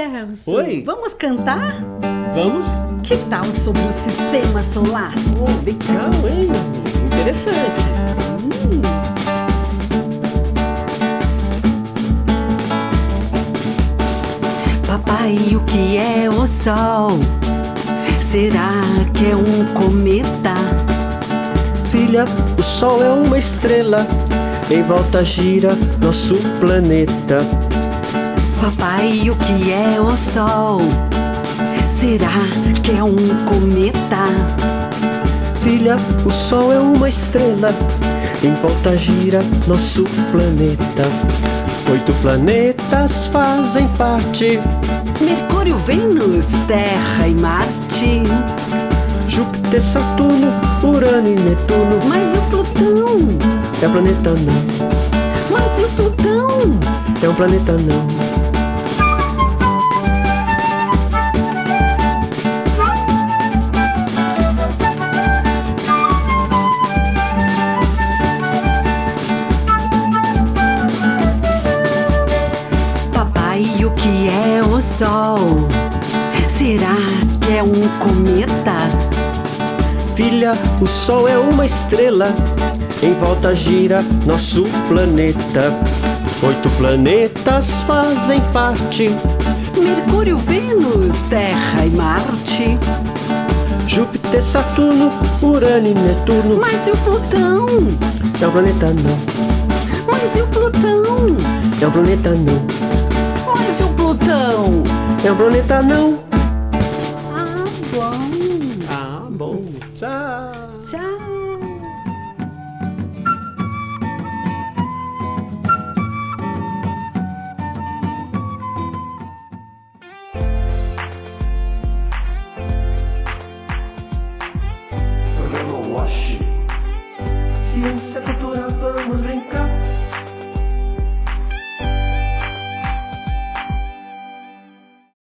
Celso. Oi. Vamos cantar? Vamos? Que tal sobre o sistema solar? Oh, legal, hein? Interessante. Hum. Papai, o que é o Sol? Será que é um cometa? Filha, o Sol é uma estrela, em volta gira nosso planeta. Papai, o que é o Sol? Será que é um cometa? Filha, o Sol é uma estrela, em volta gira nosso planeta. Oito planetas fazem parte: Mercúrio, Vênus, Terra e Marte. Júpiter, Saturno, Urano e Netuno. Mas e o Plutão? É um planeta não, Mas e o Plutão? é um planeta não. Que é o Sol? Será que é um cometa? Filha, o Sol é uma estrela, em volta gira nosso planeta. Oito planetas fazem parte: Mercúrio, Vênus, Terra e Marte. Júpiter, Saturno, Urano e Netuno. Mas e o Plutão? É um planeta não, Mas e o Plutão? é um planeta não, Plutão? é um planeta não. Ah, bom. Ah, bom. Tchau. Tchau. Programa Wash. Ciência